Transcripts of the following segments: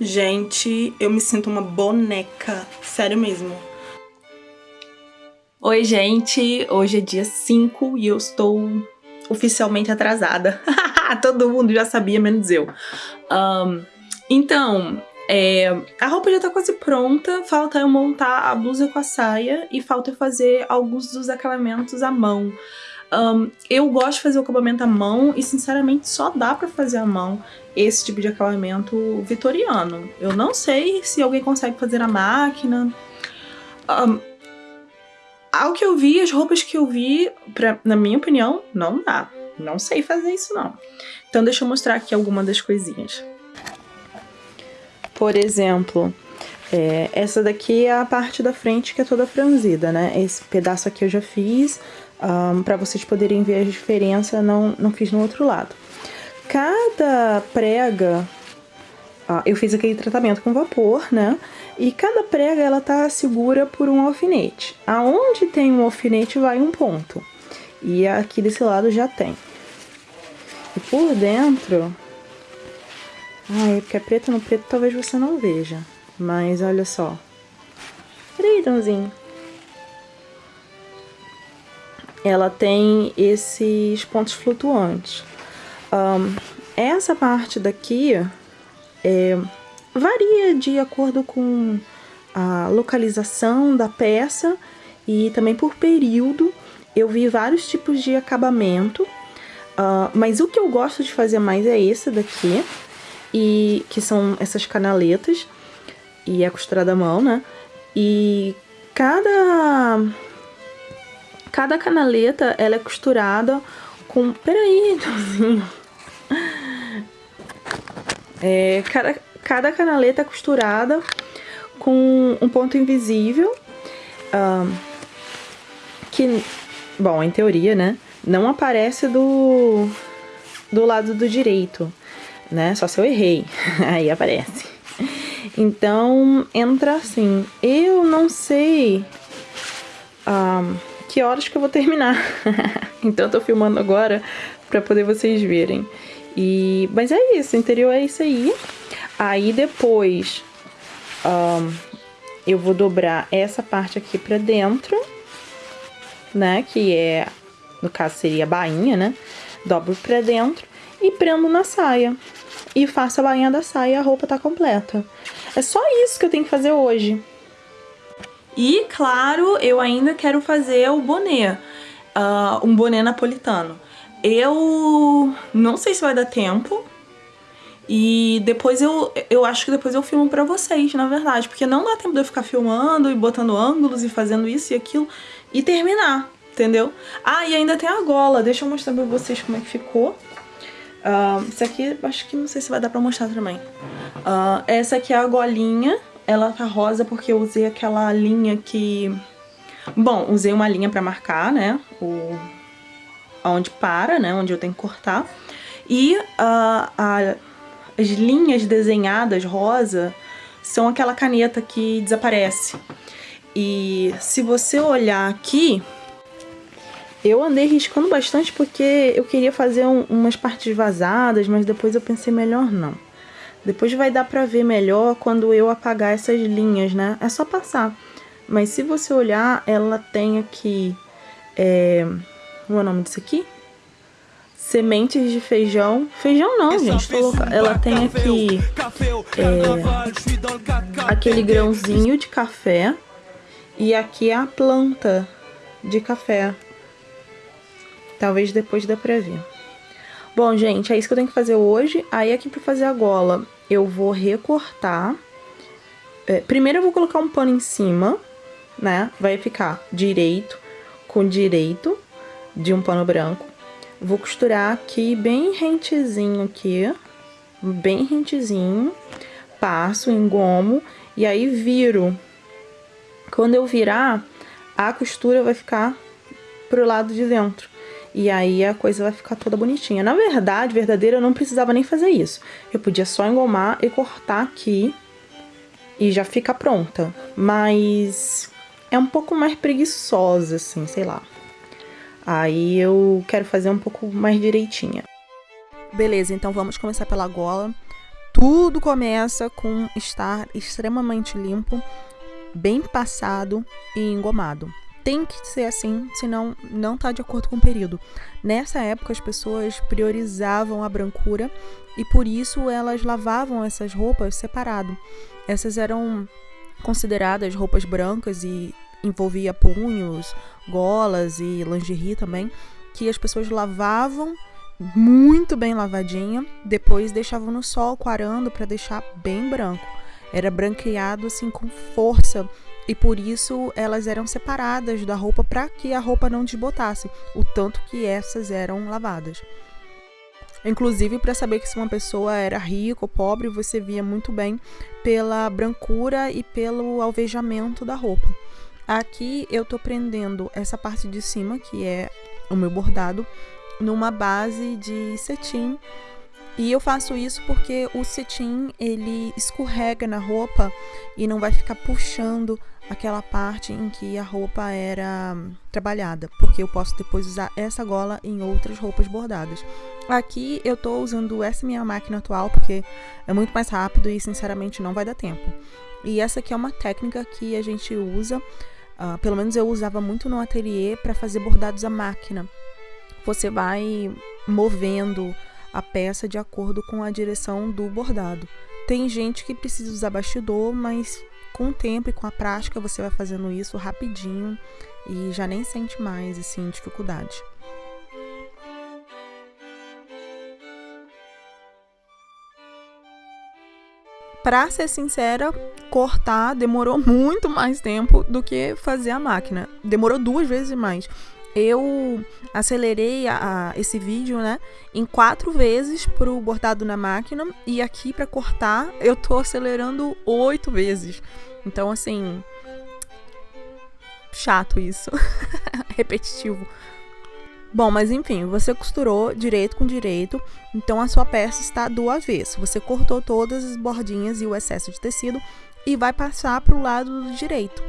Gente, eu me sinto uma boneca. Sério mesmo. Oi, gente. Hoje é dia 5 e eu estou oficialmente atrasada. Todo mundo já sabia, menos eu. Um, então, é, a roupa já tá quase pronta, falta eu montar a blusa com a saia e falta eu fazer alguns dos acabamentos à mão. Um, eu gosto de fazer o acabamento à mão e, sinceramente, só dá pra fazer à mão esse tipo de acabamento vitoriano. Eu não sei se alguém consegue fazer na máquina. Um, ao que eu vi, as roupas que eu vi, pra, na minha opinião, não dá. Não sei fazer isso, não. Então deixa eu mostrar aqui alguma das coisinhas. Por exemplo, é, essa daqui é a parte da frente que é toda franzida, né? Esse pedaço aqui eu já fiz, um, para vocês poderem ver a diferença, não, não fiz no outro lado. Cada prega, uh, eu fiz aquele tratamento com vapor, né? E cada prega ela tá segura por um alfinete. Aonde tem um alfinete vai um ponto. E aqui desse lado já tem. E por dentro... Ai, porque é preto no preto talvez você não veja. Mas olha só. Peraí, Dãozinho ela tem esses pontos flutuantes. Um, essa parte daqui é, varia de acordo com a localização da peça e também por período. Eu vi vários tipos de acabamento, uh, mas o que eu gosto de fazer mais é esse daqui, e que são essas canaletas, e é costurada à mão, né? E cada Cada canaleta, ela é costurada com... Peraí, É, cada, cada canaleta é costurada com um ponto invisível. Que, bom, em teoria, né? Não aparece do, do lado do direito, né? Só se eu errei. Aí aparece. Então, entra assim. Eu não sei... que horas que eu vou terminar. então eu tô filmando agora pra poder vocês verem. E, mas é isso, o interior é isso aí. Aí depois um, eu vou dobrar essa parte aqui pra dentro, né? Que é, no caso seria a bainha, né? Dobro pra dentro e prendo na saia. E faço a bainha da saia e a roupa tá completa. É só isso que eu tenho que fazer hoje. E, claro, eu ainda quero fazer o boné, uh, um boné napolitano. Eu não sei se vai dar tempo, e depois eu, eu acho que depois eu filmo pra vocês, na verdade. Porque não dá tempo de eu ficar filmando e botando ângulos e fazendo isso e aquilo e terminar, entendeu? Ah, e ainda tem a gola. Deixa eu mostrar pra vocês como é que ficou. Uh, isso aqui, acho que não sei se vai dar pra mostrar também. Uh, essa aqui é a golinha ela tá rosa porque eu usei aquela linha que... Bom, usei uma linha pra marcar, né? O... Onde para, né? Onde eu tenho que cortar. E uh, a... as linhas desenhadas rosa são aquela caneta que desaparece. E se você olhar aqui, eu andei riscando bastante porque eu queria fazer um, umas partes vazadas, mas depois eu pensei melhor não. Depois vai dar pra ver melhor quando eu apagar essas linhas, né? É só passar. Mas se você olhar, ela tem aqui... É... Qual é o nome disso aqui? Sementes de feijão. Feijão não, gente. Ela tem aqui é, aquele grãozinho de café. E aqui é a planta de café. Talvez depois dê pra ver. Bom, gente, é isso que eu tenho que fazer hoje. Aí aqui pra fazer a gola, eu vou recortar. É, primeiro eu vou colocar um pano em cima, né? Vai ficar direito com direito de um pano branco. Vou costurar aqui bem rentezinho aqui, bem rentezinho. Passo, engomo e aí viro. Quando eu virar, a costura vai ficar pro lado de dentro. E aí a coisa vai ficar toda bonitinha. Na verdade, verdadeira, eu não precisava nem fazer isso. Eu podia só engomar e cortar aqui e já fica pronta. Mas é um pouco mais preguiçosa, assim, sei lá. Aí eu quero fazer um pouco mais direitinha. Beleza, então vamos começar pela gola. tudo começa com estar extremamente limpo, bem passado e engomado. Tem que ser assim, senão não está de acordo com o período. Nessa época as pessoas priorizavam a brancura e por isso elas lavavam essas roupas separado. Essas eram consideradas roupas brancas e envolvia punhos, golas e lingerie também, que as pessoas lavavam muito bem lavadinha, depois deixavam no sol coarando para deixar bem branco. Era branqueado assim com força e por isso elas eram separadas da roupa para que a roupa não desbotasse, o tanto que essas eram lavadas. Inclusive, para saber que se uma pessoa era rica ou pobre, você via muito bem pela brancura e pelo alvejamento da roupa. Aqui eu tô prendendo essa parte de cima, que é o meu bordado, numa base de cetim. E eu faço isso porque o cetim ele escorrega na roupa e não vai ficar puxando aquela parte em que a roupa era trabalhada, porque eu posso depois usar essa gola em outras roupas bordadas. Aqui eu tô usando essa minha máquina atual porque é muito mais rápido e sinceramente não vai dar tempo. E essa aqui é uma técnica que a gente usa, uh, pelo menos eu usava muito no ateliê para fazer bordados à máquina você vai movendo a peça de acordo com a direção do bordado. Tem gente que precisa usar bastidor, mas com o tempo e com a prática você vai fazendo isso rapidinho e já nem sente mais assim dificuldade. Pra ser sincera, cortar demorou muito mais tempo do que fazer a máquina. Demorou duas vezes mais eu acelerei a, a, esse vídeo, né, em quatro vezes pro bordado na máquina e aqui para cortar eu tô acelerando oito vezes. Então, assim, chato isso, repetitivo. Bom, mas enfim, você costurou direito com direito, então a sua peça está do avesso. Você cortou todas as bordinhas e o excesso de tecido e vai passar para o lado direito.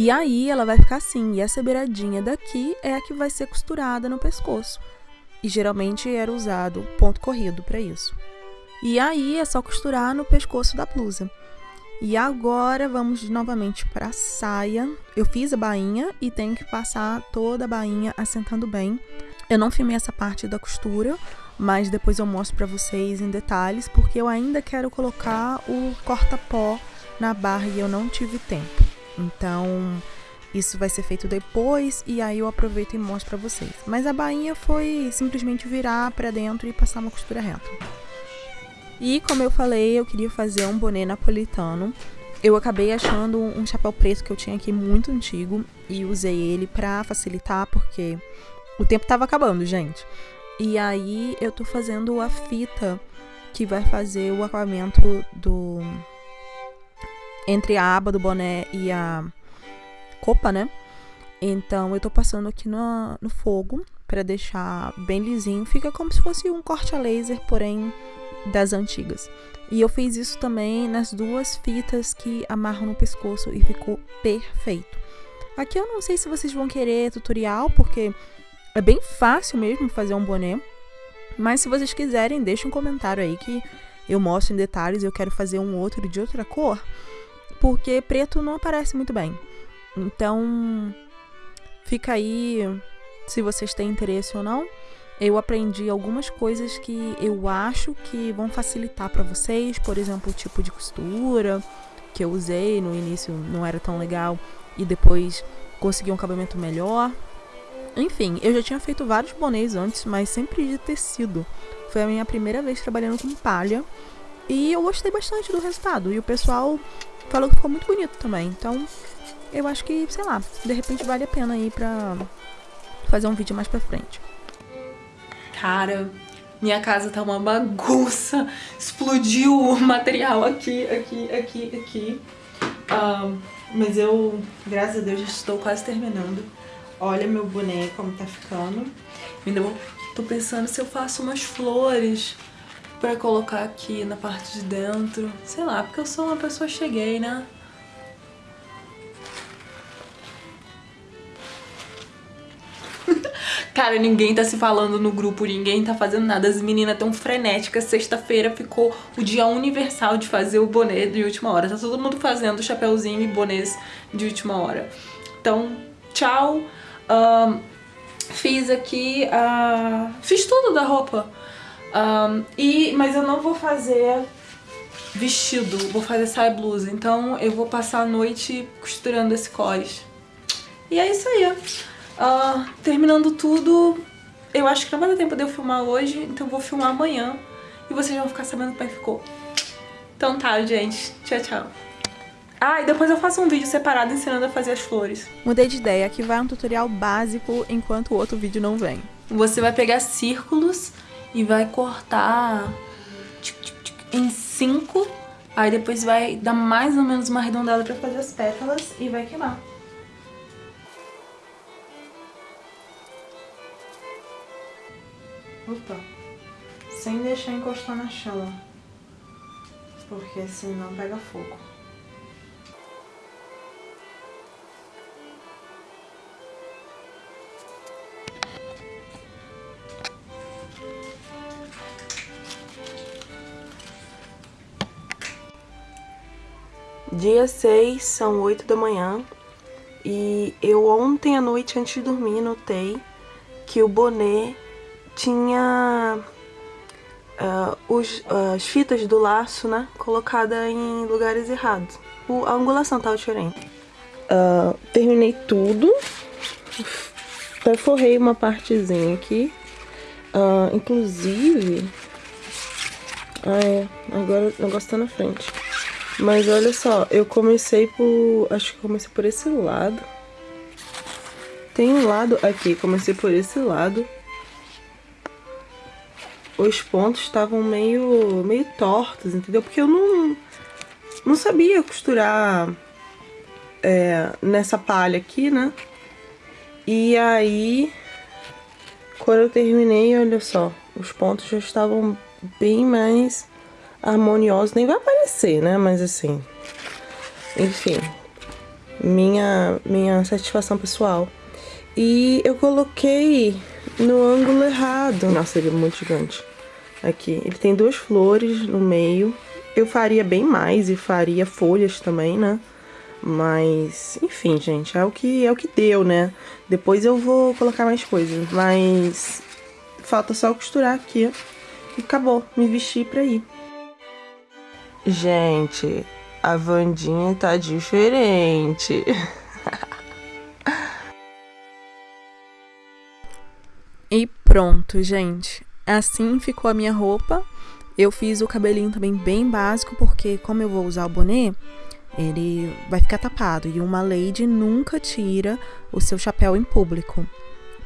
E aí ela vai ficar assim, e essa beiradinha daqui é a que vai ser costurada no pescoço. E geralmente era usado ponto corrido para isso. E aí é só costurar no pescoço da blusa. E agora vamos novamente para a saia. Eu fiz a bainha e tenho que passar toda a bainha assentando bem. Eu não filmei essa parte da costura, mas depois eu mostro para vocês em detalhes, porque eu ainda quero colocar o corta-pó na barra e eu não tive tempo. Então, isso vai ser feito depois e aí eu aproveito e mostro para vocês. Mas a bainha foi simplesmente virar para dentro e passar uma costura reta. E como eu falei, eu queria fazer um boné napolitano. Eu acabei achando um chapéu preto que eu tinha aqui muito antigo e usei ele para facilitar porque o tempo tava acabando, gente. E aí eu tô fazendo a fita que vai fazer o acabamento do entre a aba do boné e a copa, né? Então eu tô passando aqui no, no fogo para deixar bem lisinho. Fica como se fosse um corte a laser, porém das antigas. E eu fiz isso também nas duas fitas que amarram no pescoço e ficou perfeito. Aqui eu não sei se vocês vão querer tutorial, porque é bem fácil mesmo fazer um boné. Mas se vocês quiserem, deixa um comentário aí que eu mostro em detalhes. Eu quero fazer um outro de outra cor porque preto não aparece muito bem. Então, fica aí se vocês têm interesse ou não. Eu aprendi algumas coisas que eu acho que vão facilitar para vocês, por exemplo, o tipo de costura que eu usei no início não era tão legal e depois consegui um acabamento melhor. Enfim, eu já tinha feito vários bonés antes, mas sempre de tecido. Foi a minha primeira vez trabalhando com palha e eu gostei bastante do resultado. E o pessoal falou que ficou muito bonito também. Então, eu acho que, sei lá, de repente vale a pena aí pra fazer um vídeo mais pra frente. Cara, minha casa tá uma bagunça. Explodiu o material aqui, aqui, aqui, aqui. Um, mas eu, graças a Deus, já estou quase terminando. Olha meu boneco como tá ficando. Ainda vou, tô pensando se eu faço umas flores pra colocar aqui na parte de dentro. Sei lá, porque eu sou uma pessoa cheguei, né? Cara, ninguém tá se falando no grupo, ninguém tá fazendo nada. As meninas tão frenéticas. Sexta-feira ficou o dia universal de fazer o boné de última hora. Tá todo mundo fazendo chapéuzinho e bonês de última hora. Então, tchau. Fiz aqui, uh, fiz tudo da roupa. Um, e, mas eu não vou fazer vestido, vou fazer saia blusa. Então eu vou passar a noite costurando esse cós. E é isso aí. Uh, terminando tudo, eu acho que não vai dar tempo de eu filmar hoje, então eu vou filmar amanhã. E vocês vão ficar sabendo como é que ficou. Então tá, gente. Tchau, tchau. Ah, e depois eu faço um vídeo separado ensinando a fazer as flores. Mudei de ideia, aqui vai um tutorial básico enquanto o outro vídeo não vem. Você vai pegar círculos e vai cortar em cinco, aí depois vai dar mais ou menos uma arredondada pra fazer as pétalas e vai queimar. Opa. Sem deixar encostar na chama. Porque senão pega fogo. Dia 6, são 8 da manhã. E eu ontem à noite, antes de dormir, notei que o boné tinha uh, os, uh, as fitas do laço, né, colocada em lugares errados. O, a angulação tava diferente. Uh, terminei tudo. Perforrei uma partezinha aqui. inclusive... Ah, é. Agora o negócio tá na frente. Mas olha só, eu comecei por... Acho que comecei por esse lado. Tem um lado aqui, comecei por esse lado os pontos estavam meio, meio tortos, entendeu? Porque eu não, não sabia costurar é, nessa palha aqui, né? E aí, quando eu terminei, olha só, os pontos já estavam bem mais harmoniosos. Nem vai aparecer, né? Mas assim, enfim, minha, minha satisfação pessoal. E eu coloquei no ângulo errado. Nossa, ele é muito gigante. Aqui, ele tem duas flores no meio. Eu faria bem mais e faria folhas também, né? Mas, enfim, gente, é o que é o que deu, né? Depois eu vou colocar mais coisas, mas falta só costurar aqui e acabou, me vestir pra ir. Gente, a Vandinha tá diferente. e pronto, gente. Assim ficou a minha roupa. Eu fiz o cabelinho também bem básico, porque como eu vou usar o boné, ele vai ficar tapado. E uma lady nunca tira o seu chapéu em público.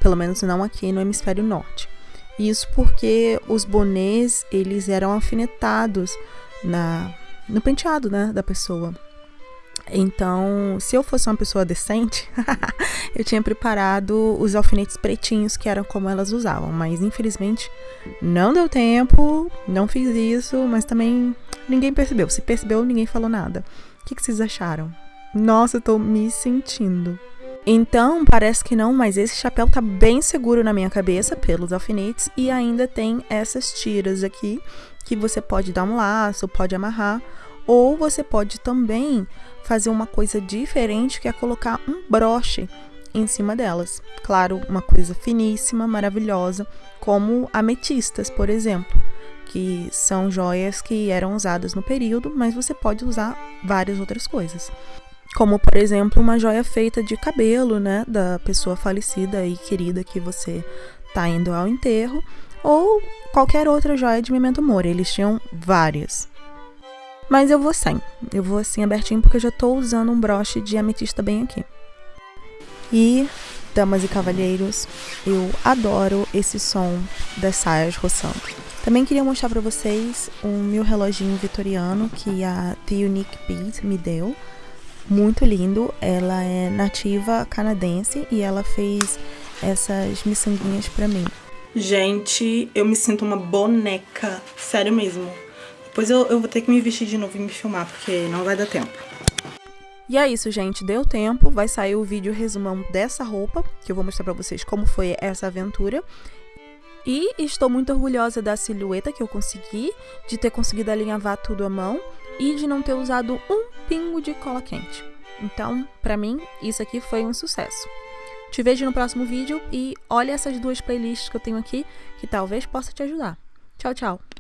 Pelo menos não aqui no hemisfério norte. Isso porque os bonés, eles eram alfinetados na, no penteado, né, da pessoa. Então, se eu fosse uma pessoa decente, eu tinha preparado os alfinetes pretinhos, que eram como elas usavam. Mas, infelizmente, não deu tempo, não fiz isso, mas também ninguém percebeu. Se percebeu, ninguém falou nada. O que, que vocês acharam? Nossa, eu tô me sentindo. Então, parece que não, mas esse chapéu tá bem seguro na minha cabeça pelos alfinetes e ainda tem essas tiras aqui que você pode dar um laço, pode amarrar ou você pode também fazer uma coisa diferente, que é colocar um broche em cima delas. Claro, uma coisa finíssima, maravilhosa, como ametistas, por exemplo, que são joias que eram usadas no período, mas você pode usar várias outras coisas. Como, por exemplo, uma joia feita de cabelo, né, da pessoa falecida e querida que você tá indo ao enterro, ou qualquer outra joia de memento mori. Eles tinham várias. Mas eu vou sem. Eu vou assim abertinho porque eu já tô usando um broche de ametista bem aqui. E, damas e cavalheiros, eu adoro esse som das saias roçando. Também queria mostrar para vocês um meu reloginho vitoriano que a The Unique Beat me deu. Muito lindo. Ela é nativa canadense e ela fez essas miçanguinhas para mim. Gente, eu me sinto uma boneca. Sério mesmo. Depois eu, eu vou ter que me vestir de novo e me filmar, porque não vai dar tempo. E é isso, gente. Deu tempo. Vai sair o vídeo resumão dessa roupa, que eu vou mostrar pra vocês como foi essa aventura. E estou muito orgulhosa da silhueta que eu consegui, de ter conseguido alinhavar tudo à mão e de não ter usado um pingo de cola quente. Então, pra mim, isso aqui foi um sucesso. Te vejo no próximo vídeo e olha essas duas playlists que eu tenho aqui, que talvez possa te ajudar. Tchau, tchau!